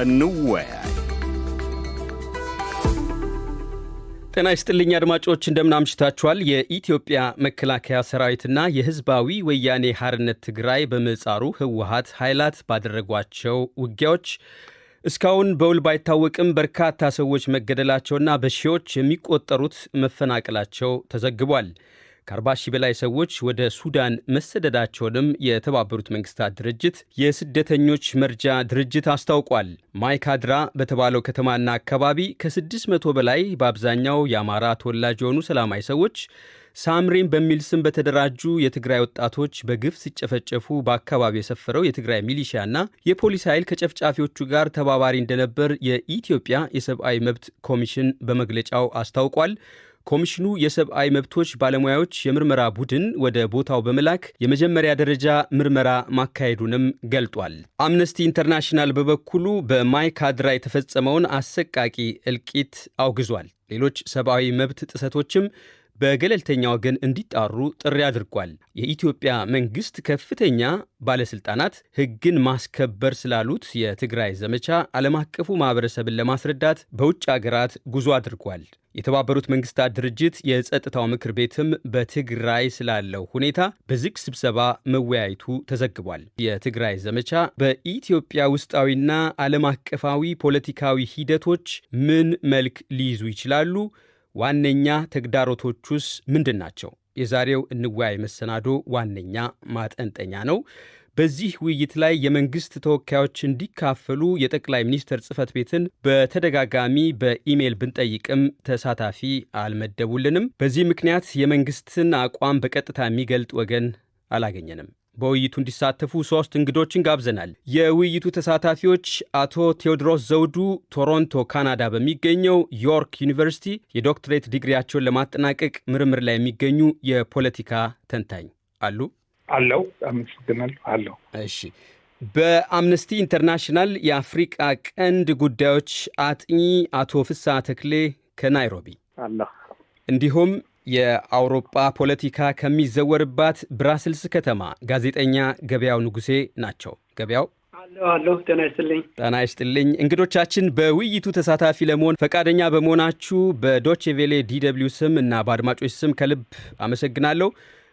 እንወያይ። ጤና ይስጥልኝ አድማጮች፣ እንደምናምሽታችኋል። የኢትዮጵያ መከላከያ ሰራዊትና የህዝባዊ ወያኔ ሐርነት ትግራይ በምህጻሩ ህወሀት ኃይላት ባደረጓቸው ውጊያዎች እስካሁን በውል ባይታወቅም በርካታ ሰዎች መገደላቸውና በሺዎች የሚቆጠሩት መፈናቀላቸው ተዘግቧል። ከ40 ሺህ በላይ ሰዎች ወደ ሱዳን መሰደዳቸውንም የተባበሩት መንግስታት ድርጅት የስደተኞች መርጃ ድርጅት አስታውቋል። ማይካድራ በተባለው ከተማና አካባቢ ከ600 በላይ በአብዛኛው የአማራ ተወላጅ የሆኑ ሰላማዊ ሰዎች ሳምሪን በሚል ስም በተደራጁ የትግራይ ወጣቶች በግፍ ሲጨፈጨፉ በአካባቢው የሰፈረው የትግራይ ሚሊሺያና የፖሊስ ኃይል ከጨፍጫፊዎቹ ጋር ተባባሪ እንደነበር የኢትዮጵያ የሰብአዊ መብት ኮሚሽን በመግለጫው አስታውቋል። ኮሚሽኑ የሰብአዊ መብቶች ባለሙያዎች የምርመራ ቡድን ወደ ቦታው በመላክ የመጀመሪያ ደረጃ ምርመራ ማካሄዱንም ገልጧል። አምነስቲ ኢንተርናሽናል በበኩሉ በማይካድራ የተፈጸመውን አሰቃቂ እልቂት አውግዟል። ሌሎች ሰብአዊ መብት ጥሰቶችም በገለልተኛ ወገን እንዲጣሩ ጥሪ አድርጓል። የኢትዮጵያ መንግሥት ከፍተኛ ባለሥልጣናት ሕግን ማስከበር ስላሉት የትግራይ ዘመቻ ዓለም አቀፉ ማኅበረሰብን ለማስረዳት በውጭ አገራት ጉዞ አድርጓል። የተባበሩት መንግሥታት ድርጅት የጸጥታው ምክር ቤትም በትግራይ ስላለው ሁኔታ በዝግ ስብሰባ መወያየቱ ተዘግቧል። የትግራይ ዘመቻ በኢትዮጵያ ውስጣዊና ዓለም አቀፋዊ ፖለቲካዊ ሂደቶች ምን መልክ ሊይዙ ይችላሉ? ዋነኛ ተግዳሮቶቹስ ምንድን ናቸው? የዛሬው እንወያይ መሰናዶ ዋነኛ ማጠንጠኛ ነው። በዚህ ውይይት ላይ የመንግሥት ተወካዮች እንዲካፈሉ የጠቅላይ ሚኒስትር ጽሕፈት ቤትን በተደጋጋሚ በኢሜይል ብንጠይቅም ተሳታፊ አልመደቡልንም። በዚህ ምክንያት የመንግሥትን አቋም በቀጥታ የሚገልጥ ወገን አላገኘንም። በውይይቱ እንዲሳተፉ ሦስት እንግዶችን ጋብዘናል። የውይይቱ ተሳታፊዎች አቶ ቴዎድሮስ ዘውዱ ቶሮንቶ ካናዳ በሚገኘው ዮርክ ዩኒቨርሲቲ የዶክትሬት ዲግሪያቸውን ለማጠናቀቅ ምርምር ላይ የሚገኙ የፖለቲካ ተንታኝ አሉ አለሁ። አመሰግናለሁ። አለሁ። እሺ። በአምነስቲ ኢንተርናሽናል የአፍሪቃ ቀንድ ጉዳዮች አጥኚ አቶ ፍስሐ ተክሌ ከናይሮቢ አለሁ። እንዲሁም የአውሮጳ ፖለቲካ ከሚዘወርባት ብራስልስ ከተማ ጋዜጠኛ ገበያው ንጉሴ ናቸው። ገበያው አለሁ። ጤና ይስጥልኝ። ጤና ይስጥልኝ። እንግዶቻችን በውይይቱ ተሳታፊ ለመሆን ፈቃደኛ በመሆናችሁ በዶቼ ቬሌ DW ስም እና በአድማጮች ስም ከልብ አመሰግናለሁ።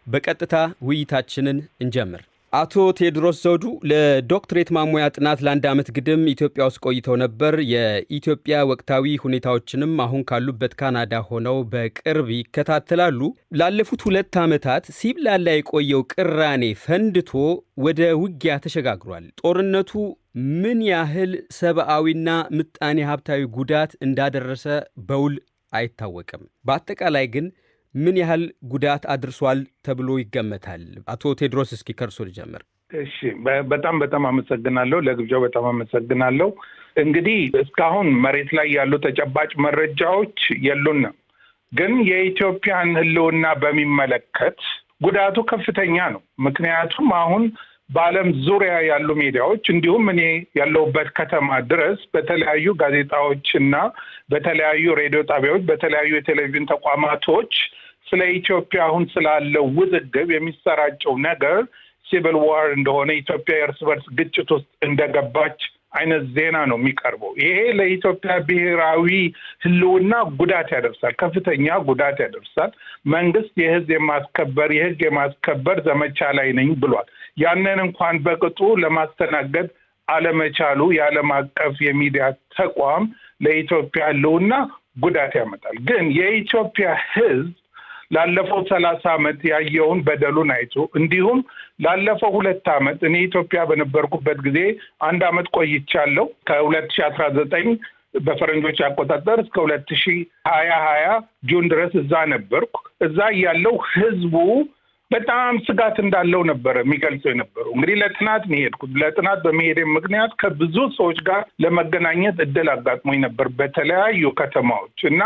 በቀጥታ ውይይታችንን እንጀምር። አቶ ቴዎድሮስ ዘውዱ ለዶክትሬት ማሞያ ጥናት ለአንድ ዓመት ግድም ኢትዮጵያ ውስጥ ቆይተው ነበር። የኢትዮጵያ ወቅታዊ ሁኔታዎችንም አሁን ካሉበት ካናዳ ሆነው በቅርብ ይከታተላሉ። ላለፉት ሁለት ዓመታት ሲብላላ የቆየው ቅራኔ ፈንድቶ ወደ ውጊያ ተሸጋግሯል። ጦርነቱ ምን ያህል ሰብአዊና ምጣኔ ሀብታዊ ጉዳት እንዳደረሰ በውል አይታወቅም። በአጠቃላይ ግን ምን ያህል ጉዳት አድርሷል ተብሎ ይገመታል? አቶ ቴድሮስ እስኪ ከርሶ ልጀምር። እሺ፣ በጣም በጣም አመሰግናለሁ። ለግብዣው በጣም አመሰግናለሁ። እንግዲህ እስካሁን መሬት ላይ ያሉ ተጨባጭ መረጃዎች የሉንም፣ ግን የኢትዮጵያን ሕልውና በሚመለከት ጉዳቱ ከፍተኛ ነው። ምክንያቱም አሁን በዓለም ዙሪያ ያሉ ሚዲያዎች እንዲሁም እኔ ያለሁበት ከተማ ድረስ በተለያዩ ጋዜጣዎች እና በተለያዩ ሬዲዮ ጣቢያዎች፣ በተለያዩ የቴሌቪዥን ተቋማቶች ስለ ኢትዮጵያ አሁን ስላለው ውዝግብ የሚሰራጨው ነገር ሲቪል ዋር እንደሆነ ኢትዮጵያ የእርስ በርስ ግጭት ውስጥ እንደገባች አይነት ዜና ነው የሚቀርበው። ይሄ ለኢትዮጵያ ብሔራዊ ህልውና ጉዳት ያደርሳል፣ ከፍተኛ ጉዳት ያደርሳል። መንግስት የህዝብ የማስከበር የህግ የማስከበር ዘመቻ ላይ ነኝ ብሏል። ያንን እንኳን በቅጡ ለማስተናገድ አለመቻሉ የዓለም አቀፍ የሚዲያ ተቋም ለኢትዮጵያ ህልውና ጉዳት ያመጣል። ግን የኢትዮጵያ ህዝብ ላለፈው ሰላሳ ዓመት ያየውን በደሉን አይቶ እንዲሁም ላለፈው ሁለት ዓመት እኔ ኢትዮጵያ በነበርኩበት ጊዜ አንድ ዓመት ቆይቻለሁ ከሁለት ሺህ አስራ ዘጠኝ በፈረንጆች አቆጣጠር እስከ ሁለት ሺህ ሀያ ሀያ ጁን ድረስ እዛ ነበርኩ። እዛ ያለው ህዝቡ በጣም ስጋት እንዳለው ነበረ የሚገልጸው የነበረው። እንግዲህ ለጥናት የሄድኩት። ለጥናት በመሄድ ምክንያት ከብዙ ሰዎች ጋር ለመገናኘት እድል አጋጥሞኝ ነበር በተለያዩ ከተማዎች እና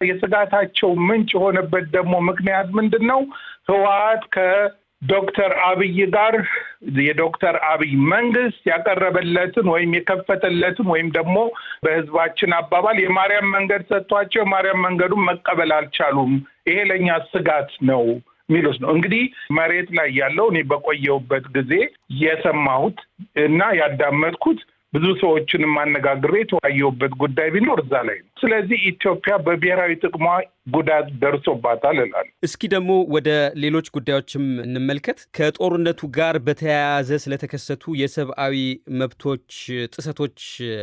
የስጋታቸው ምንጭ የሆነበት ደግሞ ምክንያት ምንድን ነው? ህወሓት ከዶክተር አብይ ጋር የዶክተር አብይ መንግስት ያቀረበለትን ወይም የከፈተለትን ወይም ደግሞ በህዝባችን አባባል የማርያም መንገድ ሰጥቷቸው የማርያም መንገዱን መቀበል አልቻሉም። ይሄ ለእኛ ስጋት ነው ሚሉስ ነው እንግዲህ መሬት ላይ ያለው እኔ በቆየሁበት ጊዜ የሰማሁት እና ያዳመጥኩት ብዙ ሰዎችን ማነጋግሬ የተወያየሁበት ጉዳይ ቢኖር እዛ ላይ ነው። ስለዚህ ኢትዮጵያ በብሔራዊ ጥቅሟ ጉዳት ደርሶባታል እላለሁ። እስኪ ደግሞ ወደ ሌሎች ጉዳዮችም እንመልከት። ከጦርነቱ ጋር በተያያዘ ስለተከሰቱ የሰብአዊ መብቶች ጥሰቶች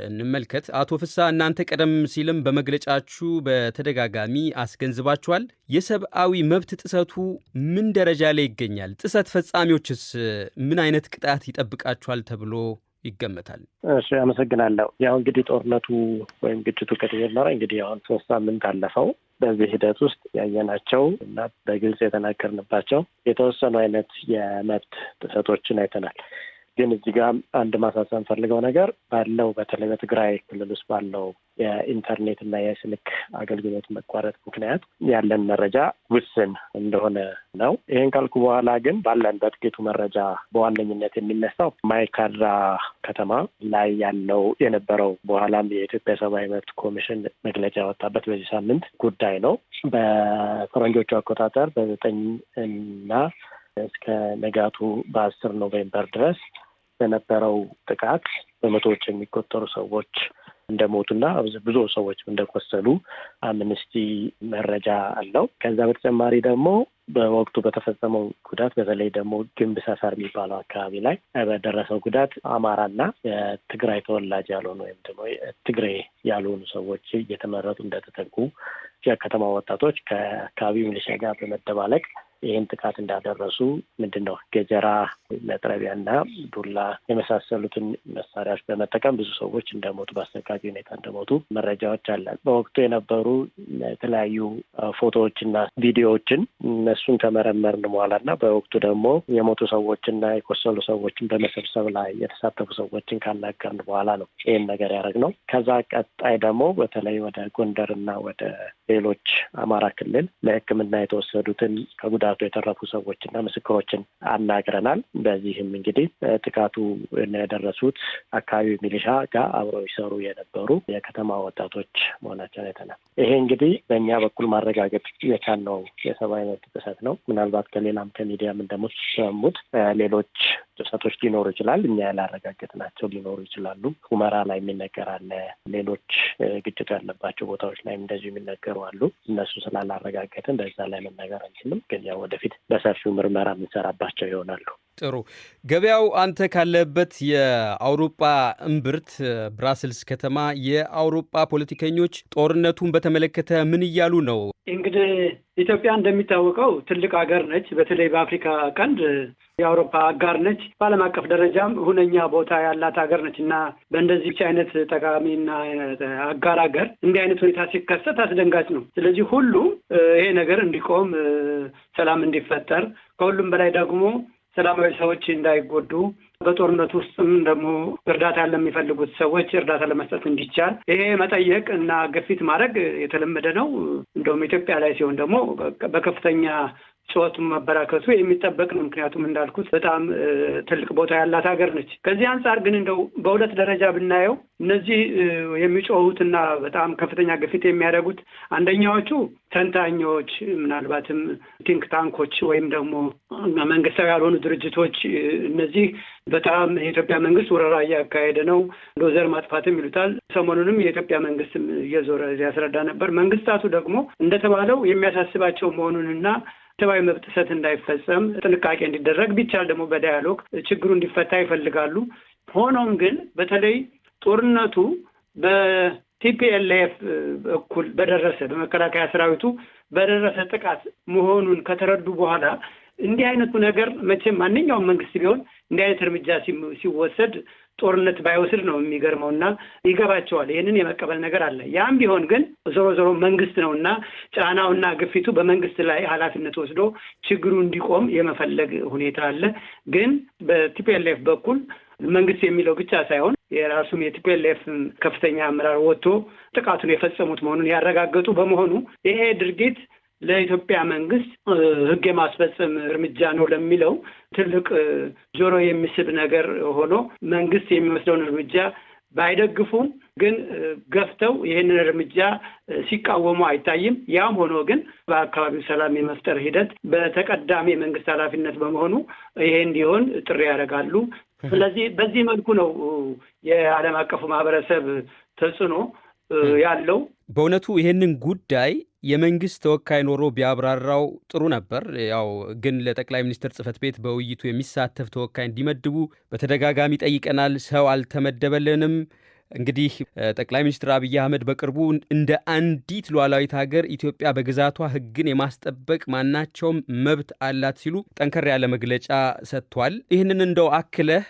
እንመልከት። አቶ ፍስሐ እናንተ ቀደም ሲልም በመግለጫችሁ በተደጋጋሚ አስገንዝባችኋል። የሰብአዊ መብት ጥሰቱ ምን ደረጃ ላይ ይገኛል? ጥሰት ፈጻሚዎችስ ምን አይነት ቅጣት ይጠብቃቸዋል ተብሎ ይገመታል? እሺ፣ አመሰግናለሁ። ያው እንግዲህ ጦርነቱ ወይም ግጭቱ ከተጀመረ እንግዲህ አሁን ሶስት ሳምንት አለፈው። በዚህ ሂደት ውስጥ ያየናቸው እና በግልጽ የተናገርንባቸው የተወሰኑ አይነት የመብት ጥሰቶችን አይተናል። ግን እዚህ ጋር አንድ ማሳሰብ ፈልገው ነገር ባለው በተለይ በትግራይ ክልል ውስጥ ባለው የኢንተርኔት እና የስልክ አገልግሎት መቋረጥ ምክንያት ያለን መረጃ ውስን እንደሆነ ነው። ይህን ካልኩ በኋላ ግን ባለን በጥቂቱ መረጃ በዋነኝነት የሚነሳው ማይካድራ ከተማ ላይ ያለው የነበረው በኋላም የኢትዮጵያ ሰብአዊ መብት ኮሚሽን መግለጫ ያወጣበት በዚህ ሳምንት ጉዳይ ነው። በፈረንጆቹ አቆጣጠር በዘጠኝ እና እስከ ንጋቱ በአስር November ድረስ በነበረው ጥቃት በመቶዎች የሚቆጠሩ ሰዎች እንደሞቱና ብዙ ሰዎች እንደቆሰሉ አምነስቲ መረጃ አለው። ከዛ በተጨማሪ ደግሞ በወቅቱ በተፈጸመው ጉዳት በተለይ ደግሞ ግንብ ሰፈር የሚባለው አካባቢ ላይ በደረሰው ጉዳት አማራና የትግራይ ተወላጅ ያልሆኑ ወይም ደግሞ ትግሬ ያልሆኑ ሰዎች እየተመረጡ እንደተጠቁ የከተማ ወጣቶች ከአካባቢው ሚሊሻ ጋር በመደባለቅ ይህን ጥቃት እንዳደረሱ ምንድን ነው ገጀራ፣ መጥረቢያና ዱላ የመሳሰሉትን መሳሪያዎች በመጠቀም ብዙ ሰዎች እንደሞቱ በአሰቃቂ ሁኔታ እንደሞቱ መረጃዎች አለን። በወቅቱ የነበሩ የተለያዩ ፎቶዎችና ቪዲዮዎችን እነሱን ከመረመርን በኋላ እና በወቅቱ ደግሞ የሞቱ ሰዎችና የቆሰሉ ሰዎችን በመሰብሰብ ላይ የተሳተፉ ሰዎችን ካናገርን በኋላ ነው ይህን ነገር ያደረግነው። ከዛ ቀጣይ ደግሞ በተለይ ወደ ጎንደርና ወደ ሌሎች አማራ ክልል ለሕክምና የተወሰዱትን ከጉዳቱ የተረፉ ሰዎችና ምስክሮችን አናግረናል። በዚህም እንግዲህ ጥቃቱ የደረሱት አካባቢው ሚሊሻ ጋር አብረው ይሰሩ የነበሩ የከተማ ወጣቶች መሆናቸውን አይተናል። ይሄ እንግዲህ በእኛ በኩል ማረጋገጥ የቻልነው የሰብአዊ መብት ጥሰት ነው። ምናልባት ከሌላም ከሚዲያም እንደምትሰሙት ሌሎች ጥሰቶች ሊኖሩ ይችላል። እኛ ያላረጋገጥናቸው ሊኖሩ ይችላሉ። ሁመራ ላይ የሚነገር አለ። ሌሎች ግጭቱ ያለባቸው ቦታዎች ላይ እንደዚሁ የሚነገሩ አሉ። እነሱ ስላላረጋገጥን በዛ ላይ መነገር አንችልም። ግን ያው ወደፊት በሰፊው ምርመራ የምንሰራባቸው ይሆናሉ። ጥሩ ገበያው፣ አንተ ካለበት የአውሮፓ እምብርት ብራስልስ ከተማ የአውሮፓ ፖለቲከኞች ጦርነቱን በተመለከተ ምን እያሉ ነው? እንግዲህ ኢትዮጵያ እንደሚታወቀው ትልቅ ሀገር ነች። በተለይ በአፍሪካ ቀንድ የአውሮፓ አጋር ነች። በዓለም አቀፍ ደረጃም ሁነኛ ቦታ ያላት ሀገር ነች እና በእንደዚች አይነት ጠቃሚና አጋር ሀገር እንዲህ አይነት ሁኔታ ሲከሰት አስደንጋጭ ነው። ስለዚህ ሁሉም ይሄ ነገር እንዲቆም፣ ሰላም እንዲፈጠር ከሁሉም በላይ ደግሞ ሰላማዊ ሰዎች እንዳይጎዱ በጦርነት ውስጥም ደግሞ እርዳታ ለሚፈልጉት ሰዎች እርዳታ ለመስጠት እንዲቻል ይሄ መጠየቅ እና ግፊት ማድረግ የተለመደ ነው። እንደውም ኢትዮጵያ ላይ ሲሆን ደግሞ በከፍተኛ ጩኸቱ መበራከቱ የሚጠበቅ ነው። ምክንያቱም እንዳልኩት በጣም ትልቅ ቦታ ያላት ሀገር ነች። ከዚህ አንጻር ግን እንደው በሁለት ደረጃ ብናየው እነዚህ የሚጮሁትና በጣም ከፍተኛ ግፊት የሚያደርጉት አንደኛዎቹ ተንታኞች፣ ምናልባትም think tank ኦች ወይም ደግሞ መንግስታዊ ያልሆኑ ድርጅቶች እነዚህ በጣም የኢትዮጵያ መንግስት ወረራ እያካሄደ ነው፣ እንደ ዘር ማጥፋትም ይሉታል። ሰሞኑንም የኢትዮጵያ መንግስትም እየዞረ ያስረዳ ነበር። መንግስታቱ ደግሞ እንደተባለው የሚያሳስባቸው መሆኑንና ሰብአዊ መብት ጥሰት እንዳይፈጸም ጥንቃቄ እንዲደረግ ቢቻል ደግሞ በ dialogue ችግሩ እንዲፈታ ይፈልጋሉ። ሆኖም ግን በተለይ ጦርነቱ በቲፒኤልኤፍ በኩል በደረሰ በመከላከያ ሰራዊቱ በደረሰ ጥቃት መሆኑን ከተረዱ በኋላ እንዲህ አይነቱ ነገር መቼም ማንኛውም መንግስት ቢሆን እንዲህ አይነት እርምጃ ሲወሰድ ጦርነት ባይወስድ ነው የሚገርመው እና ይገባቸዋል። ይህንን የመቀበል ነገር አለ። ያም ቢሆን ግን ዞሮ ዞሮ መንግስት ነው እና ጫናውና ግፊቱ በመንግስት ላይ ኃላፊነት ወስዶ ችግሩ እንዲቆም የመፈለግ ሁኔታ አለ። ግን በቲፒኤልኤፍ በኩል መንግስት የሚለው ብቻ ሳይሆን የራሱም የቲፒኤልኤፍ ከፍተኛ አመራር ወጥቶ ጥቃቱን የፈጸሙት መሆኑን ያረጋገጡ በመሆኑ ይሄ ድርጊት ለኢትዮጵያ መንግስት ሕግ የማስፈጸም እርምጃ ነው ለሚለው ትልቅ ጆሮ የሚስብ ነገር ሆኖ መንግስት የሚወስደውን እርምጃ ባይደግፉም ግን ገፍተው ይህንን እርምጃ ሲቃወሙ አይታይም። ያም ሆኖ ግን በአካባቢው ሰላም የመፍጠር ሂደት በተቀዳሚ የመንግስት ኃላፊነት በመሆኑ ይሄ እንዲሆን ጥሪ ያደርጋሉ። ስለዚህ በዚህ መልኩ ነው የዓለም አቀፉ ማህበረሰብ ተጽዕኖ ያለው። በእውነቱ ይህንን ጉዳይ የመንግስት ተወካይ ኖሮ ቢያብራራው ጥሩ ነበር። ያው ግን ለጠቅላይ ሚኒስትር ጽህፈት ቤት በውይይቱ የሚሳተፍ ተወካይ እንዲመድቡ በተደጋጋሚ ጠይቀናል። ሰው አልተመደበልንም። እንግዲህ ጠቅላይ ሚኒስትር አብይ አህመድ በቅርቡ እንደ አንዲት ሉዓላዊት ሀገር ኢትዮጵያ በግዛቷ ሕግን የማስጠበቅ ማናቸውም መብት አላት ሲሉ ጠንከር ያለ መግለጫ ሰጥቷል። ይህንን እንደው አክለህ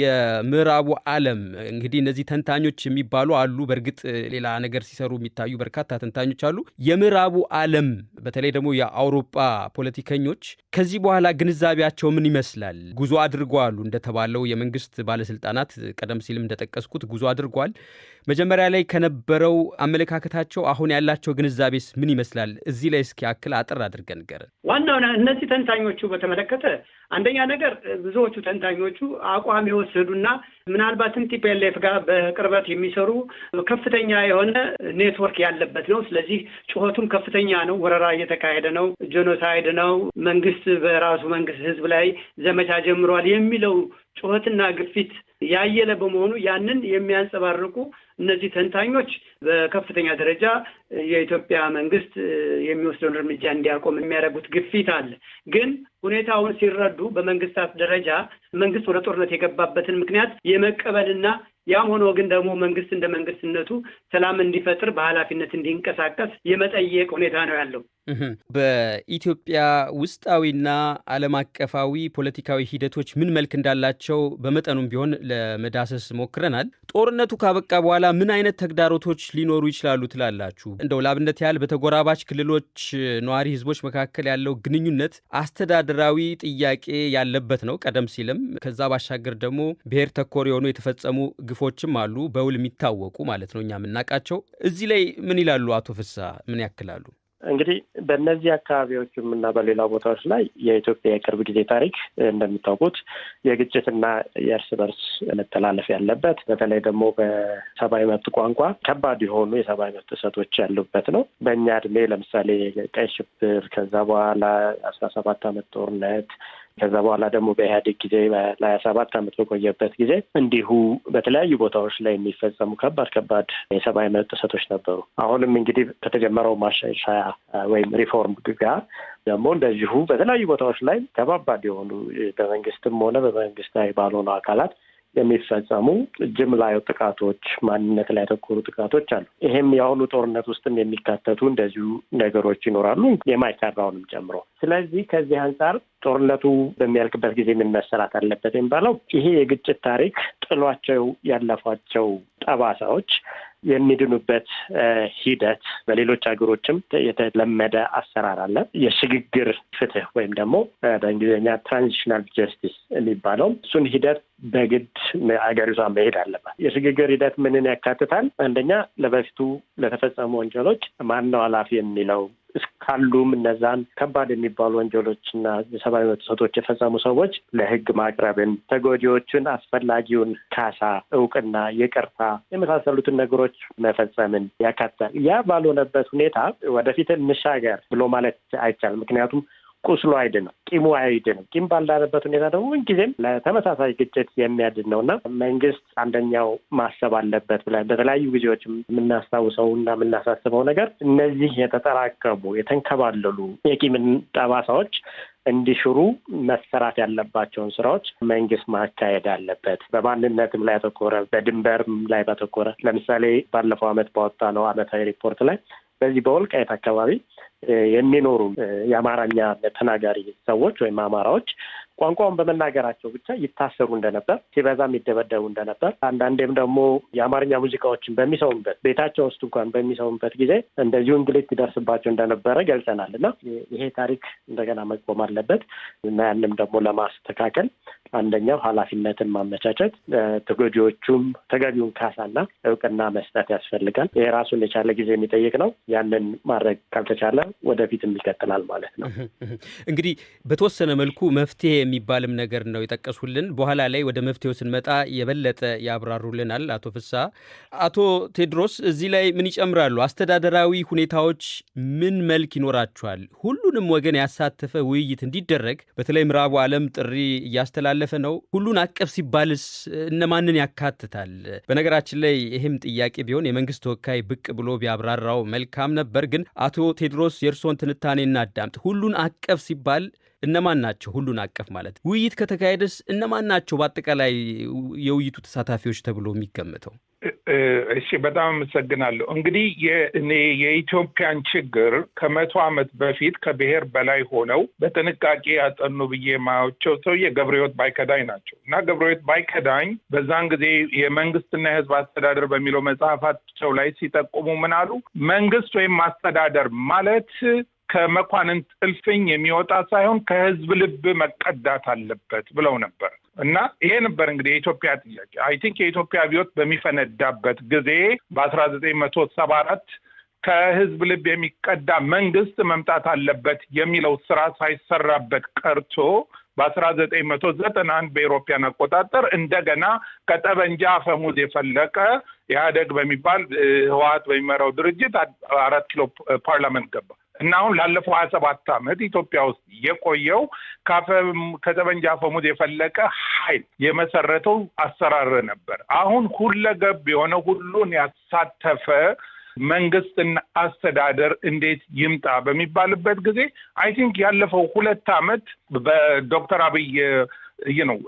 የምዕራቡ ዓለም እንግዲህ እነዚህ ተንታኞች የሚባሉ አሉ። በእርግጥ ሌላ ነገር ሲሰሩ የሚታዩ በርካታ ተንታኞች አሉ። የምዕራቡ ዓለም በተለይ ደግሞ የአውሮፓ ፖለቲከኞች ከዚህ በኋላ ግንዛቤያቸው ምን ይመስላል? ጉዞ አድርገዋል እንደተባለው የመንግስት ባለስልጣናት ቀደም ሲልም እንደጠቀስኩት ጉዞ አድርገዋል። መጀመሪያ ላይ ከነበረው አመለካከታቸው አሁን ያላቸው ግንዛቤስ ምን ይመስላል? እዚህ ላይ እስኪ አጠር አጠር አድርገህ ንገረን። ዋናው እነዚህ ተንታኞቹ በተመለከተ አንደኛ ነገር ብዙዎቹ ተንታኞቹ አቋም የወሰዱና ምናልባትም ቲፒኤልኤፍ ጋር በቅርበት የሚሰሩ ከፍተኛ የሆነ ኔትወርክ ያለበት ነው። ስለዚህ ጩኸቱም ከፍተኛ ነው። ወረራ እየተካሄደ ነው፣ genocide ነው፣ መንግስት በራሱ መንግስት ህዝብ ላይ ዘመቻ ጀምሯል የሚለው ጩኸትና ግፊት ያየለ በመሆኑ ያንን የሚያንጸባርቁ እነዚህ ተንታኞች በከፍተኛ ደረጃ የኢትዮጵያ መንግስት የሚወስደውን እርምጃ እንዲያቆም የሚያደርጉት ግፊት አለ። ግን ሁኔታውን ሲረዱ በመንግስታት ደረጃ መንግስት ወደ ጦርነት የገባበትን ምክንያት የመቀበልና ያም ሆኖ ግን ደግሞ መንግስት እንደ መንግስትነቱ ሰላም እንዲፈጥር በኃላፊነት እንዲንቀሳቀስ የመጠየቅ ሁኔታ ነው ያለው። በኢትዮጵያ ውስጣዊና ዓለም አቀፋዊ ፖለቲካዊ ሂደቶች ምን መልክ እንዳላቸው በመጠኑም ቢሆን ለመዳሰስ ሞክረናል። ጦርነቱ ካበቃ በኋላ ምን አይነት ተግዳሮቶች ሊኖሩ ይችላሉ ትላላችሁ? እንደው ለአብነት ያህል በተጎራባች ክልሎች ነዋሪ ህዝቦች መካከል ያለው ግንኙነት አስተዳደራዊ ጥያቄ ያለበት ነው። ቀደም ሲልም ከዛ ባሻገር ደግሞ ብሔር ተኮር የሆኑ የተፈጸሙ ግፎችም አሉ፣ በውል የሚታወቁ ማለት ነው፣ እኛ የምናውቃቸው። እዚህ ላይ ምን ይላሉ አቶ ፍስሐ? ምን ያክላሉ? እንግዲህ በእነዚህ አካባቢዎችም እና በሌላ ቦታዎች ላይ የኢትዮጵያ የቅርብ ጊዜ ታሪክ እንደሚታወቁት የግጭትና የእርስ በርስ መተላለፍ ያለበት በተለይ ደግሞ በሰብአዊ መብት ቋንቋ ከባድ የሆኑ የሰብአዊ መብት ጥሰቶች ያሉበት ነው። በእኛ እድሜ ለምሳሌ ቀይ ሽብር፣ ከዛ በኋላ አስራ ሰባት ዓመት ጦርነት ከዛ በኋላ ደግሞ በኢህአዴግ ጊዜ ለሀያ ሰባት ዓመት በቆየበት ጊዜ እንዲሁ በተለያዩ ቦታዎች ላይ የሚፈጸሙ ከባድ ከባድ የሰብአዊ መብት ጥሰቶች ነበሩ። አሁንም እንግዲህ ከተጀመረው ማሻሻያ ወይም ሪፎርም ጋር ደግሞ እንደዚሁ በተለያዩ ቦታዎች ላይ ከባባድ የሆኑ በመንግስትም ሆነ በመንግስታዊ ባልሆኑ አካላት የሚፈጸሙ ጅምላ ጥቃቶች፣ ማንነት ላይ ያተኮሩ ጥቃቶች አሉ። ይሄም የአሁኑ ጦርነት ውስጥም የሚካተቱ እንደዚሁ ነገሮች ይኖራሉ የማይሰራውንም ጨምሮ። ስለዚህ ከዚህ አንጻር ጦርነቱ በሚያልቅበት ጊዜ ምን መሰራት አለበት የሚባለው ይሄ የግጭት ታሪክ ጥሏቸው ያለፏቸው ጠባሳዎች የሚድኑበት ሂደት በሌሎች ሀገሮችም የተለመደ አሰራር አለ። የሽግግር ፍትህ ወይም ደግሞ በእንግሊዝኛ transitional justice የሚባለው እሱን ሂደት በግድ ሀገሪቷ መሄድ አለባት። የሽግግር ሂደት ምንን ያካትታል? አንደኛ ለበፊቱ ለተፈጸሙ ወንጀሎች ማን ነው ኃላፊ የሚለው እስካሉም እነዛን ከባድ የሚባሉ ወንጀሎችና የሰብአዊ መብት ጥሰቶች የፈጸሙ ሰዎች ለሕግ ማቅረብን፣ ተጎጂዎችን አስፈላጊውን ካሳ፣ እውቅና፣ ይቅርታ የመሳሰሉትን ነገሮች መፈጸምን ያካትታል። ያ ባልሆነበት ሁኔታ ወደፊት እንሻገር ብሎ ማለት አይቻልም። ምክንያቱም ቁስሉ አይድንም፣ ቂሙ አይድንም። ቂም ባልዳነበት ሁኔታ ደግሞ ምንጊዜም ለተመሳሳይ ግጭት የሚያድን ነው እና መንግስት አንደኛው ማሰብ አለበት ብለን በተለያዩ ጊዜዎች የምናስታውሰው እና የምናሳስበው ነገር እነዚህ የተጠራቀሙ የተንከባለሉ የቂምን ጠባሳዎች እንዲሽሩ መሰራት ያለባቸውን ስራዎች መንግስት ማካሄድ አለበት። በማንነትም ላይ ያተኮረ፣ በድንበርም ላይ ባተኮረ ለምሳሌ ባለፈው ዓመት ባወጣ ነው ዓመታዊ ሪፖርት ላይ በዚህ በወልቃይት አካባቢ የሚኖሩ የአማርኛ ተናጋሪ ሰዎች ወይም አማራዎች ቋንቋውን በመናገራቸው ብቻ ይታሰሩ እንደነበር፣ ሲበዛም ይደበደቡ እንደነበር፣ አንዳንዴም ደግሞ የአማርኛ ሙዚቃዎችን በሚሰሙበት ቤታቸው ውስጥ እንኳን በሚሰሙበት ጊዜ እንደዚሁ እንግልት ይደርስባቸው እንደነበረ ገልጸናል እና ይሄ ታሪክ እንደገና መቆም አለበት እና ያንም ደግሞ ለማስተካከል አንደኛው ኃላፊነትን ማመቻቸት፣ ተጎጂዎቹም ተገቢውን ካሳና እውቅና መስጠት ያስፈልጋል። ይሄ ራሱን የቻለ ጊዜ የሚጠይቅ ነው። ያንን ማድረግ ካልተቻለ ወደፊትም ይቀጥላል ማለት ነው። እንግዲህ በተወሰነ መልኩ መፍትሄ የሚባልም ነገር ነው የጠቀሱልን። በኋላ ላይ ወደ መፍትሄው ስንመጣ የበለጠ ያብራሩልናል አቶ ፍስሐ። አቶ ቴድሮስ እዚህ ላይ ምን ይጨምራሉ? አስተዳደራዊ ሁኔታዎች ምን መልክ ይኖራቸዋል? ሁሉንም ወገን ያሳተፈ ውይይት እንዲደረግ በተለይ ምዕራቡ ዓለም ጥሪ እያስተላለፈ ነው። ሁሉን አቀፍ ሲባልስ እነማንን ያካትታል? በነገራችን ላይ ይህም ጥያቄ ቢሆን የመንግስት ተወካይ ብቅ ብሎ ቢያብራራው መልካም ነበር። ግን አቶ ቴድሮስ የእርስዎን ትንታኔ እናዳምጥ። ሁሉን አቀፍ ሲባል እነማን ናቸው? ሁሉን አቀፍ ማለት ውይይት ከተካሄደስ እነማን ናቸው በአጠቃላይ የውይይቱ ተሳታፊዎች ተብሎ የሚገምተው? እሺ፣ በጣም አመሰግናለሁ። እንግዲህ እኔ የኢትዮጵያን ችግር ከመቶ ዓመት በፊት ከብሔር በላይ ሆነው በጥንቃቄ ያጠኑ ብዬ የማያቸው ሰውዬ ገብረሕይወት ባይከዳኝ ናቸው እና ገብረሕይወት ባይከዳኝ በዛን ጊዜ የመንግስትና የሕዝብ አስተዳደር በሚለው መጽሐፋቸው ላይ ሲጠቁሙ ምን አሉ? መንግስት ወይም አስተዳደር ማለት ከመኳንንት እልፍኝ የሚወጣ ሳይሆን ከህዝብ ልብ መቀዳት አለበት ብለው ነበር እና ይሄ ነበር እንግዲህ የኢትዮጵያ ጥያቄ። I think የኢትዮጵያ አብዮት በሚፈነዳበት ጊዜ በአስራ ዘጠኝ መቶ ሰባ አራት ከህዝብ ልብ የሚቀዳ መንግስት መምጣት አለበት የሚለው ስራ ሳይሰራበት ቀርቶ በአስራ ዘጠኝ መቶ ዘጠና አንድ በ European አቆጣጠር እንደገና ከጠበንጃ አፈሙዝ የፈለቀ ኢህአዴግ በሚባል ህወሓት በሚመራው ድርጅት አራት ኪሎ ፓርላመንት ገባ እና አሁን ላለፈው ሀያ ሰባት ዓመት ኢትዮጵያ ውስጥ የቆየው ከጠመንጃ አፈሙዝ የፈለቀ ኃይል የመሰረተው አሰራር ነበር። አሁን ሁለገብ የሆነ ሁሉን ያሳተፈ መንግስትና አስተዳደር እንዴት ይምጣ በሚባልበት ጊዜ I think ያለፈው ሁለት ዓመት በዶክተር አብይ ነው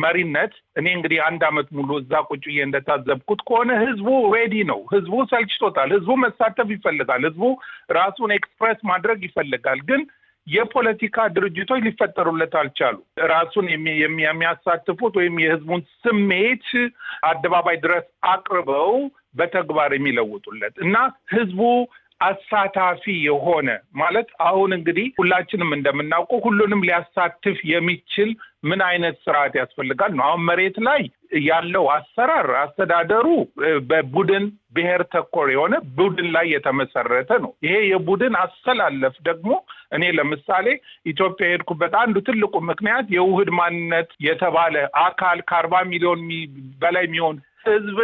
መሪነት። እኔ እንግዲህ አንድ ዓመት ሙሉ እዛ ቁጭ ብዬ እንደታዘብኩት ከሆነ ህዝቡ ready ነው። ህዝቡ ሰልችቶታል። ህዝቡ መሳተፍ ይፈልጋል። ህዝቡ ራሱን express ማድረግ ይፈልጋል። ግን የፖለቲካ ድርጅቶች ሊፈጠሩለት አልቻሉ። ራሱን የሚያሳትፉት ወይም የህዝቡን ስሜት አደባባይ ድረስ አቅርበው በተግባር የሚለውጡለት እና ህዝቡ አሳታፊ የሆነ ማለት አሁን እንግዲህ ሁላችንም እንደምናውቀው ሁሉንም ሊያሳትፍ የሚችል ምን አይነት ስርዓት ያስፈልጋል ነው። አሁን መሬት ላይ ያለው አሰራር አስተዳደሩ በቡድን ብሔር ተኮር የሆነ ቡድን ላይ የተመሰረተ ነው። ይሄ የቡድን አሰላለፍ ደግሞ እኔ ለምሳሌ ኢትዮጵያ የሄድኩበት አንዱ ትልቁ ምክንያት የውህድ ማንነት የተባለ አካል ከአርባ ሚሊዮን በላይ የሚሆን ህዝብ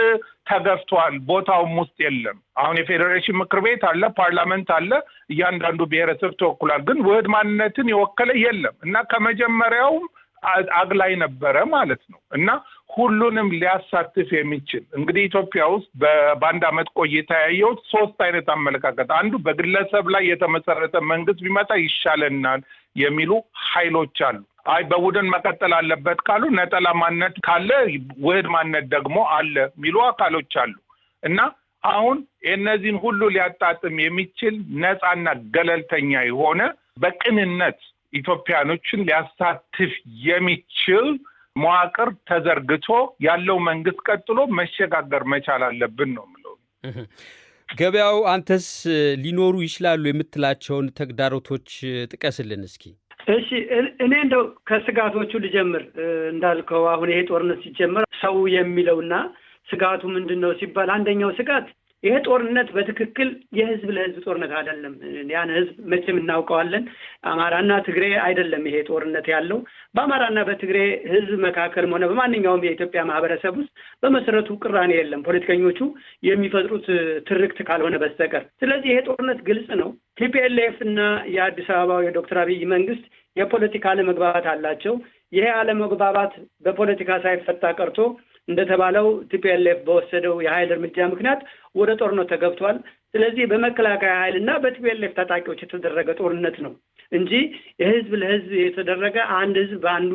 ተገፍቷል። ቦታውም ውስጥ የለም። አሁን የፌዴሬሽን ምክር ቤት አለ፣ ፓርላመንት አለ፣ እያንዳንዱ ብሔረሰብ ተወክሏል። ግን ውህድ ማንነትን የወከለ የለም እና ከመጀመሪያውም አግላይ ነበረ ማለት ነው እና ሁሉንም ሊያሳትፍ የሚችል እንግዲህ ኢትዮጵያ ውስጥ በአንድ ዓመት ቆይታ ያየሁት ሶስት አይነት አመለካከት፣ አንዱ በግለሰብ ላይ የተመሰረተ መንግስት ቢመጣ ይሻለናል የሚሉ ኃይሎች አሉ። አይ በቡድን መቀጠል አለበት ካሉ ነጠላ ማንነት ካለ ውህድ ማንነት ደግሞ አለ የሚሉ አካሎች አሉ እና አሁን የእነዚህን ሁሉ ሊያጣጥም የሚችል ነፃና ገለልተኛ የሆነ በቅንነት ኢትዮጵያኖችን ሊያሳትፍ የሚችል መዋቅር ተዘርግቶ ያለው መንግስት ቀጥሎ መሸጋገር መቻል አለብን ነው የምለው። ገበያው፣ አንተስ ሊኖሩ ይችላሉ የምትላቸውን ተግዳሮቶች ጥቀስልን እስኪ። እሺ እኔ እንደው ከስጋቶቹ ልጀምር። እንዳልከው አሁን ይሄ ጦርነት ሲጀመር ሰው የሚለውና ስጋቱ ምንድን ነው ሲባል አንደኛው ስጋት ይሄ ጦርነት በትክክል የህዝብ ለህዝብ ጦርነት አይደለም። ያን ህዝብ መቼም እናውቀዋለን። አማራና ትግሬ አይደለም ይሄ ጦርነት ያለው በአማራና በትግሬ ህዝብ መካከልም ሆነ በማንኛውም የኢትዮጵያ ማህበረሰብ ውስጥ በመሰረቱ ቅራኔ የለም፣ ፖለቲከኞቹ የሚፈጥሩት ትርክት ካልሆነ በስተቀር። ስለዚህ ይሄ ጦርነት ግልጽ ነው። ቲፒኤልኤፍ እና የአዲስ አበባው የዶክተር አብይ መንግስት የፖለቲካ አለመግባባት አላቸው። ይሄ አለመግባባት በፖለቲካ ሳይፈታ ቀርቶ እንደተባለው TPLF በወሰደው የኃይል እርምጃ ምክንያት ወደ ጦርነት ተገብቷል። ስለዚህ በመከላከያ ኃይል እና በ TPLF ታጣቂዎች የተደረገ ጦርነት ነው እንጂ የህዝብ ለህዝብ የተደረገ አንድ ህዝብ በአንዱ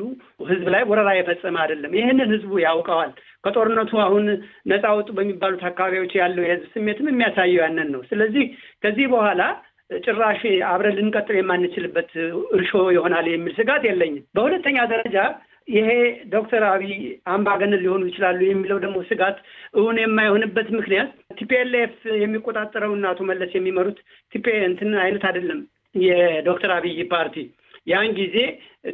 ህዝብ ላይ ወረራ የፈጸመ አይደለም። ይህንን ህዝቡ ያውቀዋል። ከጦርነቱ አሁን ነፃ ወጡ በሚባሉት አካባቢዎች ያለው የህዝብ ስሜትም የሚያሳየው ያንን ነው። ስለዚህ ከዚህ በኋላ ጭራሽ አብረን ልንቀጥል የማንችልበት እርሾ ይሆናል የሚል ስጋት የለኝም። በሁለተኛ ደረጃ ይሄ ዶክተር አብይ አምባገነን ሊሆኑ ይችላሉ የሚለው ደግሞ ስጋት እውን የማይሆንበት ምክንያት TPLF የሚቆጣጠረው እና አቶ መለስ የሚመሩት TP እንትን አይነት አይደለም። የዶክተር አብይ ፓርቲ ያን ጊዜ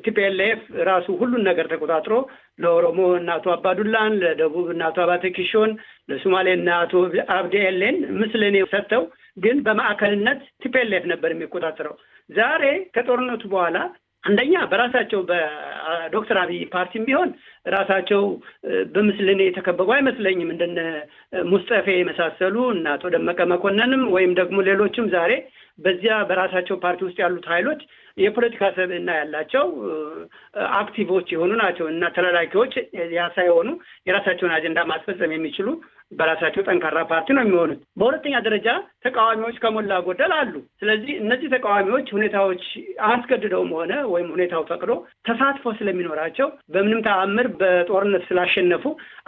TPLF ራሱ ሁሉን ነገር ተቆጣጥሮ ለኦሮሞ እነ አቶ አባዱላን፣ ለደቡብ እነ አቶ አባተ ኪሾን፣ ለሶማሌ እነ አቶ አብዲ ኤሌን ምስለኔ ሰጥተው ግን በማዕከልነት TPLF ነበር የሚቆጣጠረው። ዛሬ ከጦርነቱ በኋላ አንደኛ በራሳቸው በዶክተር አብይ ፓርቲም ቢሆን ራሳቸው በምስልን የተከበቡ አይመስለኝም። እንደነ ሙስጠፌ የመሳሰሉ እና አቶ ደመቀ መኮንንም ወይም ደግሞ ሌሎችም ዛሬ በዚያ በራሳቸው ፓርቲ ውስጥ ያሉት ኃይሎች የፖለቲካ ሰብዕና ያላቸው አክቲቮች የሆኑ ናቸው እና ተላላኪዎች ሳይሆኑ የራሳቸውን አጀንዳ ማስፈጸም የሚችሉ በራሳቸው ጠንካራ ፓርቲ ነው የሚሆኑት። በሁለተኛ ደረጃ ተቃዋሚዎች ከሞላ ጎደል አሉ። ስለዚህ እነዚህ ተቃዋሚዎች ሁኔታዎች አስገድደውም ሆነ ወይም ሁኔታው ፈቅዶ ተሳትፎ ስለሚኖራቸው በምንም ተአምር በጦርነት ስላሸነፉ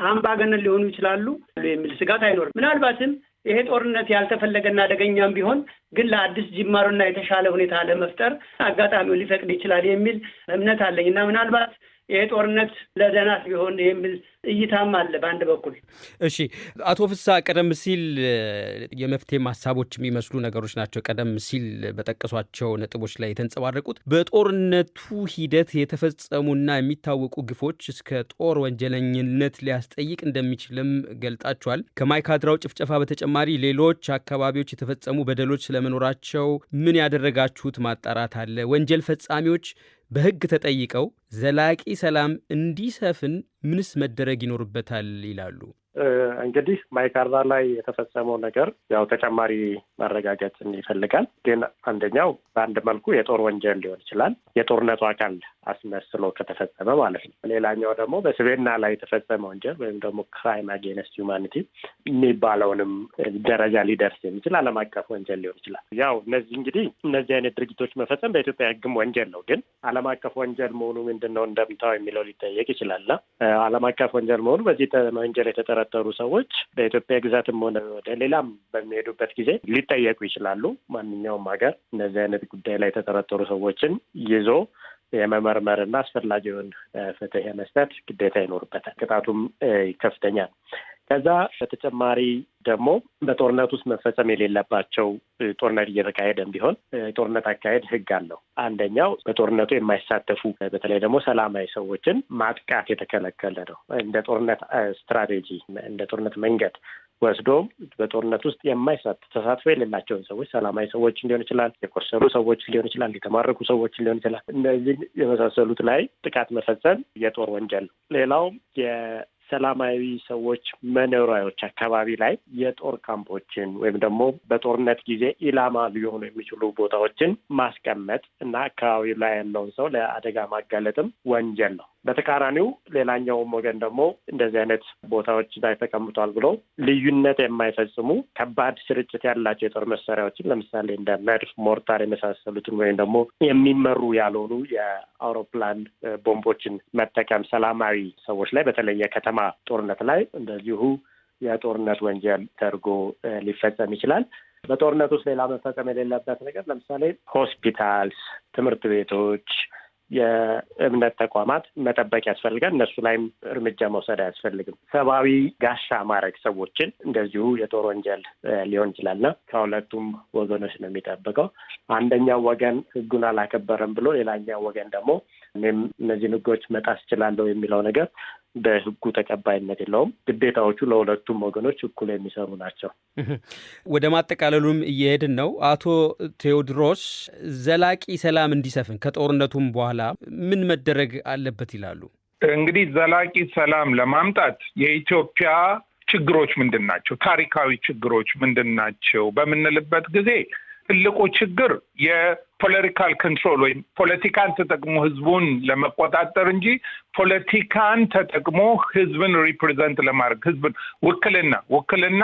አምባገነን ሊሆኑ ይችላሉ የሚል ስጋት አይኖርም። ምናልባትም ይሄ ጦርነት ያልተፈለገና አደገኛም ቢሆን ግን ለአዲስ ጅማሮና የተሻለ ሁኔታ ለመፍጠር አጋጣሚውን ሊፈቅድ ይችላል የሚል እምነት አለኝ። እና ምናልባት ይሄ ጦርነት ለደህናት ቢሆን የሚል እይታም አለ በአንድ በኩል። እሺ አቶ ፍስሐ ቀደም ሲል የመፍትሄ ሀሳቦች የሚመስሉ ነገሮች ናቸው ቀደም ሲል በጠቀሷቸው ነጥቦች ላይ የተንጸባረቁት። በጦርነቱ ሂደት የተፈጸሙና የሚታወቁ ግፎች እስከ ጦር ወንጀለኝነት ሊያስጠይቅ እንደሚችልም ገልጣችኋል። ከማይካድራው ጭፍጨፋ በተጨማሪ ሌሎች አካባቢዎች የተፈጸሙ በደሎች ስለመኖራቸው ምን ያደረጋችሁት ማጣራት አለ? ወንጀል ፈጻሚዎች በሕግ ተጠይቀው ዘላቂ ሰላም እንዲሰፍን ምንስ መደረግ ይኖርበታል ይላሉ? እንግዲህ ማይካድራ ላይ የተፈጸመው ነገር ያው ተጨማሪ ማረጋገጥ ይፈልጋል። ግን አንደኛው በአንድ መልኩ የጦር ወንጀል ሊሆን ይችላል፣ የጦርነቱ አካል አስመስሎ ከተፈጸመ ማለት ነው። ሌላኛው ደግሞ በሰብዕና ላይ የተፈጸመ ወንጀል ወይም ደግሞ crime against humanity የሚባለውንም ደረጃ ሊደርስ የሚችል ዓለም አቀፍ ወንጀል ሊሆን ይችላል። ያው እነዚህ እንግዲህ እነዚህ አይነት ድርጊቶች መፈጸም በኢትዮጵያ ሕግም ወንጀል ነው። ግን ዓለም አቀፍ ወንጀል መሆኑ ምንድን ነው እንደምታው የሚለው ሊጠየቅ ይችላልና ዓለም አቀፍ ወንጀል መሆኑ በዚህ ወንጀል የተጠረጠሩ ሰዎች በኢትዮጵያ ግዛትም ሆነ ወደ ሌላም በሚሄዱበት ጊዜ ሊጠየቁ ይችላሉ። ማንኛውም ሀገር እነዚህ አይነት ጉዳይ ላይ የተጠረጠሩ ሰዎችን ይዞ የመመርመርና አስፈላጊውን ፍትህ የመስጠት ግዴታ ይኖርበታል። ቅጣቱም ከፍተኛ ነው። ከዛ በተጨማሪ ደግሞ በጦርነት ውስጥ መፈጸም የሌለባቸው ጦርነት እየተካሄደም ቢሆን የጦርነት አካሄድ ህግ አለው። አንደኛው በጦርነቱ የማይሳተፉ በተለይ ደግሞ ሰላማዊ ሰዎችን ማጥቃት የተከለከለ ነው። እንደ ጦርነት ስትራቴጂ እንደ ጦርነት መንገድ ወስዶ በጦርነት ውስጥ የማይሳተፍ ተሳትፎ የሌላቸውን ሰዎች ሰላማዊ ሰዎችን ሊሆን ይችላል፣ የቆሰሉ ሰዎችን ሊሆን ይችላል፣ የተማረኩ ሰዎችን ሊሆን ይችላል። እነዚህ የመሳሰሉት ላይ ጥቃት መፈጸም የጦር ወንጀል ነው። ሌላው ሰላማዊ ሰዎች መኖሪያዎች አካባቢ ላይ የጦር ካምፖችን ወይም ደግሞ በጦርነት ጊዜ ኢላማ ሊሆኑ የሚችሉ ቦታዎችን ማስቀመጥ እና አካባቢው ላይ ያለውን ሰው ለአደጋ ማጋለጥም ወንጀል ነው። በተቃራኒው ሌላኛውም ወገን ደግሞ እንደዚህ አይነት ቦታዎች ላይ ተቀምጧል ብሎ ልዩነት የማይፈጽሙ ከባድ ስርጭት ያላቸው የጦር መሳሪያዎችን ለምሳሌ እንደ መድፍ፣ ሞርታር የመሳሰሉትን ወይም ደግሞ የሚመሩ ያልሆኑ የአውሮፕላን ቦምቦችን መጠቀም ሰላማዊ ሰዎች ላይ በተለይ የከተማ ጦርነት ላይ እንደዚሁ የጦርነት ወንጀል ተደርጎ ሊፈጸም ይችላል። በጦርነት ውስጥ ሌላ መፈጸም የሌለበት ነገር ለምሳሌ ሆስፒታልስ፣ ትምህርት ቤቶች የእምነት ተቋማት መጠበቅ ያስፈልጋል። እነሱ ላይም እርምጃ መውሰድ አያስፈልግም። ሰብአዊ ጋሻ ማድረግ ሰዎችን እንደዚሁ የጦር ወንጀል ሊሆን ይችላልና ከሁለቱም ወገኖች ነው የሚጠብቀው። አንደኛው ወገን ሕጉን አላከበረም ብሎ ሌላኛው ወገን ደግሞ እኔም እነዚህን ሕጎች መጣስ እችላለሁ የሚለው ነገር በሕጉ ተቀባይነት የለውም። ግዴታዎቹ ለሁለቱም ወገኖች እኩል የሚሰሩ ናቸው። ወደ ማጠቃለሉም እየሄድን ነው። አቶ ቴዎድሮስ ዘላቂ ሰላም እንዲሰፍን ከጦርነቱም በኋላ ምን መደረግ አለበት ይላሉ? እንግዲህ ዘላቂ ሰላም ለማምጣት የኢትዮጵያ ችግሮች ምንድን ናቸው? ታሪካዊ ችግሮች ምንድን ናቸው በምንልበት ጊዜ ትልቁ ችግር የ political control ወይም ፖለቲካን ተጠቅሞ ህዝቡን ለመቆጣጠር እንጂ ፖለቲካን ተጠቅሞ ህዝብን represent ለማድረግ ህዝብን ውክልና ውክልና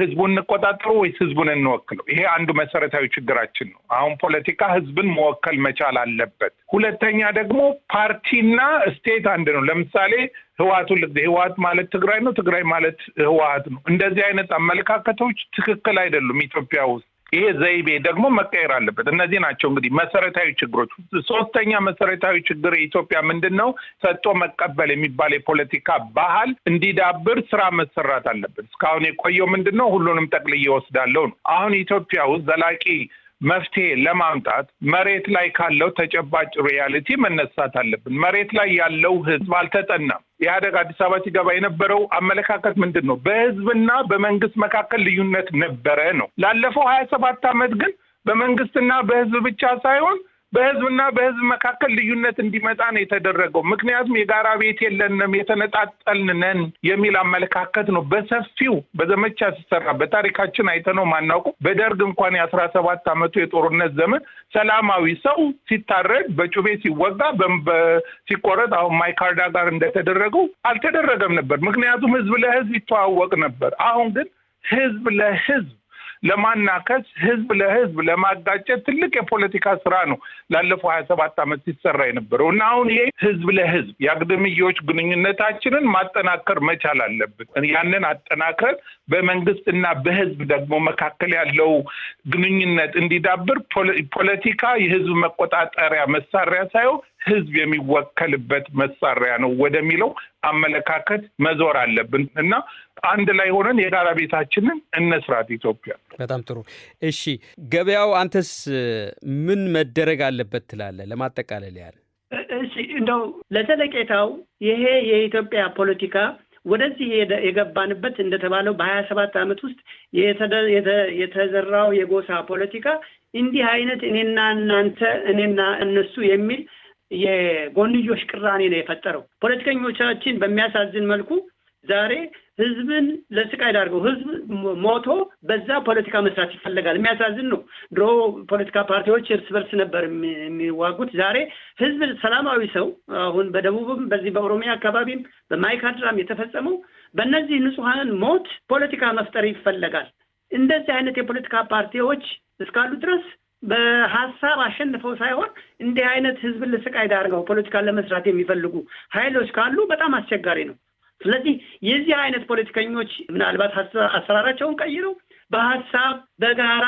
ህዝቡን እንቆጣጠረው ወይስ ህዝቡን እንወክለው? ይሄ አንዱ መሰረታዊ ችግራችን ነው። አሁን ፖለቲካ ህዝብን መወከል መቻል አለበት። ሁለተኛ ደግሞ ፓርቲና state አንድ ነው። ለምሳሌ ህወሓቱ ህወሓት ማለት ትግራይ ነው፣ ትግራይ ማለት ህወሓት ነው። እንደዚህ አይነት አመለካከቶች ትክክል አይደሉም ኢትዮጵያ ውስጥ። ይሄ ዘይቤ ደግሞ መቀየር አለበት። እነዚህ ናቸው እንግዲህ መሰረታዊ ችግሮች። ሶስተኛ መሰረታዊ ችግር የኢትዮጵያ ምንድን ነው? ሰጥቶ መቀበል የሚባል የፖለቲካ ባህል እንዲዳብር ስራ መሰራት አለበት። እስካሁን የቆየው ምንድን ነው? ሁሉንም ጠቅልዬ እወስዳለሁ ነው። አሁን ኢትዮጵያ ውስጥ ዘላቂ መፍትሄ ለማምጣት መሬት ላይ ካለው ተጨባጭ reality መነሳት አለብን። መሬት ላይ ያለው ህዝብ አልተጠናም። ኢህአደግ አዲስ አበባ ሲገባ የነበረው አመለካከት ምንድን ነው? በህዝብና በመንግስት መካከል ልዩነት ነበረ ነው። ላለፈው ሀያ ሰባት ዓመት ግን በመንግስትና በህዝብ ብቻ ሳይሆን በህዝብና በህዝብ መካከል ልዩነት እንዲመጣ ነው የተደረገው። ምክንያቱም የጋራ ቤት የለንም፣ የተነጣጠልን ነን የሚል አመለካከት ነው በሰፊው በዘመቻ ሲሰራ በታሪካችን አይተነው ማናውቀው። በደርግ እንኳን የአስራ ሰባት ዓመቱ የጦርነት ዘመን ሰላማዊ ሰው ሲታረድ፣ በጩቤ ሲወጋ፣ ሲቆረጥ አሁን ማይካርዳ ጋር እንደተደረገው አልተደረገም ነበር። ምክንያቱም ህዝብ ለህዝብ ይተዋወቅ ነበር። አሁን ግን ህዝብ ለህዝብ ለማናከስ ህዝብ ለህዝብ ለማጋጨት ትልቅ የፖለቲካ ስራ ነው ላለፈው ሀያ ሰባት ዓመት ሲሰራ የነበረው እና አሁን ይሄ ህዝብ ለህዝብ የአግድምዮች ግንኙነታችንን ማጠናከር መቻል አለብን። ያንን አጠናክረን በመንግስት እና በህዝብ ደግሞ መካከል ያለው ግንኙነት እንዲዳብር ፖለቲካ የህዝብ መቆጣጠሪያ መሳሪያ ሳይሆን ህዝብ የሚወከልበት መሳሪያ ነው ወደሚለው አመለካከት መዞር አለብን እና አንድ ላይ ሆነን የጋራ ቤታችንን እነስራት ኢትዮጵያ። በጣም ጥሩ። እሺ ገበያው፣ አንተስ ምን መደረግ አለበት ትላለህ? ለማጠቃለል ያህል እሺ፣ እንደው ለዘለቄታው ይሄ የኢትዮጵያ ፖለቲካ ወደዚህ የገባንበት እንደተባለው በሀያ ሰባት ዓመት ውስጥ የተዘራው የጎሳ ፖለቲካ እንዲህ አይነት እኔና እናንተ እኔና እነሱ የሚል የጎንዮሽ ቅራኔ ነው የፈጠረው። ፖለቲከኞቻችን በሚያሳዝን መልኩ ዛሬ ህዝብን ለስቃይ ዳርገው ህዝብ ሞቶ በዛ ፖለቲካ መስራት ይፈለጋል። የሚያሳዝን ነው። ድሮ ፖለቲካ ፓርቲዎች እርስ በርስ ነበር የሚዋጉት። ዛሬ ህዝብ ሰላማዊ ሰው አሁን በደቡብም በዚህ በኦሮሚያ አካባቢም በማይካድራም የተፈጸመው በእነዚህ ንጹሐን ሞት ፖለቲካ መፍጠር ይፈለጋል። እንደዚህ አይነት የፖለቲካ ፓርቲዎች እስካሉ ድረስ በሀሳብ አሸንፈው ሳይሆን እንዲህ አይነት ህዝብን ለስቃይ ዳርገው ፖለቲካን ለመስራት የሚፈልጉ ኃይሎች ካሉ በጣም አስቸጋሪ ነው። ስለዚህ የዚህ አይነት ፖለቲከኞች ምናልባት አሰራራቸውን ቀይረው በሀሳብ በጋራ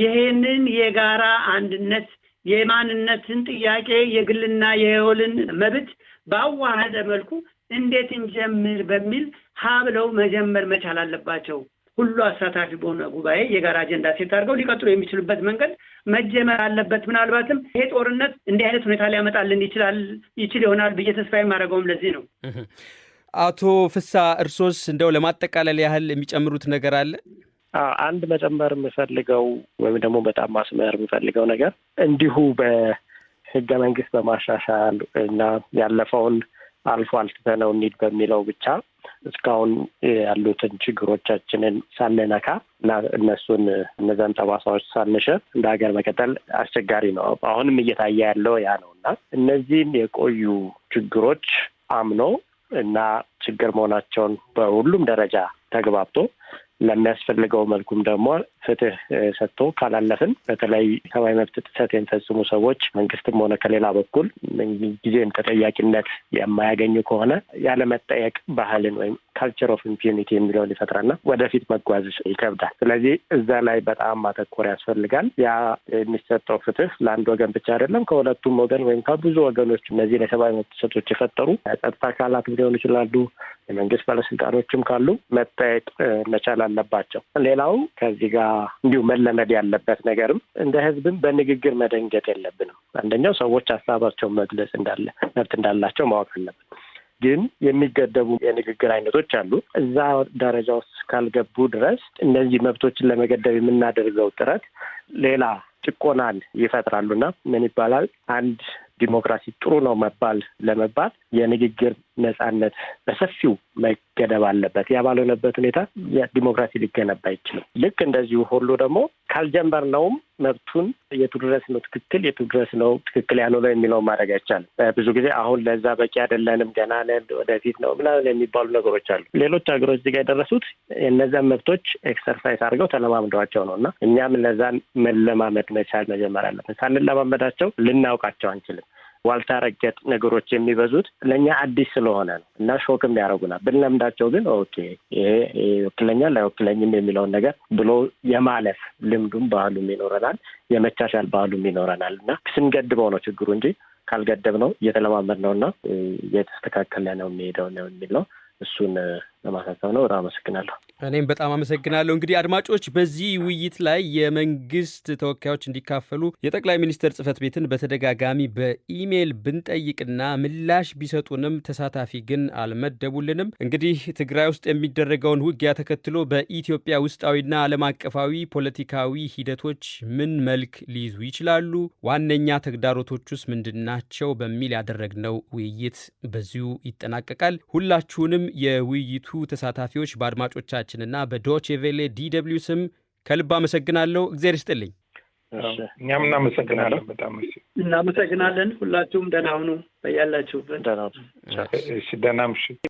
ይሄንን የጋራ አንድነት የማንነትን ጥያቄ የግልና የወልን መብት ባዋሃደ መልኩ እንዴት እንጀምር በሚል ሀ ብለው መጀመር መቻል አለባቸው። ሁሉ አሳታፊ በሆነ ጉባኤ የጋራ አጀንዳ ሴት አድርገው ሊቀጥሉ የሚችሉበት መንገድ መጀመር አለበት። ምናልባትም ይሄ ጦርነት እንዲህ አይነት ሁኔታ ሊያመጣልን ይችላል ይችል ይሆናል ብዬ ተስፋ የማደርገውም ለዚህ ነው። አቶ ፍሳ እርሶስ እንደው ለማጠቃለል ያህል የሚጨምሩት ነገር አለ? አንድ መጨመር የምፈልገው ወይም ደግሞ በጣም ማስመር የምፈልገው ነገር እንዲሁ በህገ መንግስት በማሻሻል እና ያለፈውን አልፎ አልትተነው እንሂድ በሚለው ብቻ እስካሁን ያሉትን ችግሮቻችንን ሳንነካ እና እነሱን እነዛን ጠባሳዎች ሳንሽር እንደ ሀገር መቀጠል አስቸጋሪ ነው። አሁንም እየታየ ያለው ያ ነው እና እነዚህን የቆዩ ችግሮች አምኖ እና ችግር መሆናቸውን በሁሉም ደረጃ ተግባብቶ ለሚያስፈልገው መልኩም ደግሞ ፍትህ ሰጥቶ ካላለፍን በተለይ ሰብአዊ መብት ጥሰት የሚፈጽሙ ሰዎች መንግስትም ሆነ ከሌላ በኩል ጊዜም ተጠያቂነት የማያገኙ ከሆነ ያለመጠየቅ ባህልን ወይም culture of impunity የሚለውን ይፈጥራልና ወደፊት መጓዝ ይከብዳል። ስለዚህ እዛ ላይ በጣም ማተኮር ያስፈልጋል። ያ የሚሰጠው ፍትህ ለአንድ ወገን ብቻ አይደለም፣ ከሁለቱም ወገን ወይም ከብዙ ወገኖች እነዚህን የሰብአዊ መብት ጥሰቶች የፈጠሩ ጸጥታ አካላት ሊሆኑ ይችላሉ፣ የመንግስት ባለስልጣኖችም ካሉ መጠየቅ መቻል አለባቸው። ሌላው ከዚህ ጋር እንዲሁ መለመድ ያለበት ነገርም እንደ ህዝብም በንግግር መደንገጥ የለብንም። አንደኛው ሰዎች ሀሳባቸውን መግለጽ እንዳለ መብት እንዳላቸው ማወቅ አለብን። ግን የሚገደቡ የንግግር አይነቶች አሉ። እዛ ደረጃ ውስጥ ካልገቡ ድረስ እነዚህ መብቶችን ለመገደብ የምናደርገው ጥረት ሌላ ጭቆናን ይፈጥራሉና ምን ይባላል አንድ ዲሞክራሲ ጥሩ ነው መባል ለመባል የንግግር ነጻነት በሰፊው መገደብ አለበት። ያ ባልሆነበት ሁኔታ ዲሞክራሲ ሊገነባ አይችልም። ልክ እንደዚሁ ሁሉ ደግሞ ካልጀመርነውም መብቱን የቱ ድረስ ነው ትክክል የቱ ድረስ ነው ትክክል ያልሆነው የሚለው ማድረግ አይቻልም። ብዙ ጊዜ አሁን ለዛ በቂ አይደለንም፣ ገና ነን፣ ወደፊት ነው ምናምን የሚባሉ ነገሮች አሉ። ሌሎች ሀገሮች እዚህ ጋ የደረሱት እነዛን መብቶች exercise አድርገው ተለማምደዋቸው ነው እና እኛም እነዛን መለማመድ መቻል መጀመር አለብን። ሳንለማመዳቸው ልናውቃቸው አንችልም። ዋልታ ረገጥ ነገሮች የሚበዙት ለእኛ አዲስ ስለሆነ ነው እና shock ም ያደርጉናል። ብንለምዳቸው ግን okay ይሄ ይወክለኛል አይወክለኝም የሚለውን ነገር ብሎ የማለፍ ልምዱም ባህሉም ይኖረናል፣ የመቻቻል ባህሉም ይኖረናል እና ስንገድበው ነው ችግሩ እንጂ ካልገደብ ነው እየተለማመድ ነው እና እየተስተካከለ ነው የሚሄደው ነው የሚል ነው። እሱን ለማሳሰብ ነው። በጣም አመሰግናለሁ። እኔም በጣም አመሰግናለሁ። እንግዲህ አድማጮች፣ በዚህ ውይይት ላይ የመንግስት ተወካዮች እንዲካፈሉ የጠቅላይ ሚኒስትር ጽህፈት ቤትን በተደጋጋሚ በኢሜይል ብንጠይቅና ምላሽ ቢሰጡንም ተሳታፊ ግን አልመደቡልንም። እንግዲህ ትግራይ ውስጥ የሚደረገውን ውጊያ ተከትሎ በኢትዮጵያ ውስጣዊና ዓለም አቀፋዊ ፖለቲካዊ ሂደቶች ምን መልክ ሊይዙ ይችላሉ? ዋነኛ ተግዳሮቶቹስ ምንድን ናቸው? በሚል ያደረግነው ውይይት በዚሁ ይጠናቀቃል። ሁላችሁንም የውይይቱ ተሳታፊዎች በአድማጮቻችንና በዶቼ ቬሌ DW ስም ከልብ አመሰግናለሁ። እግዜር ይስጥልኝ። እኛም እናመሰግናለን። በጣም እናመሰግናለን። ሁላችሁም ደህና ሁኑ በያላችሁበት። ደህና ደህና ምሽት።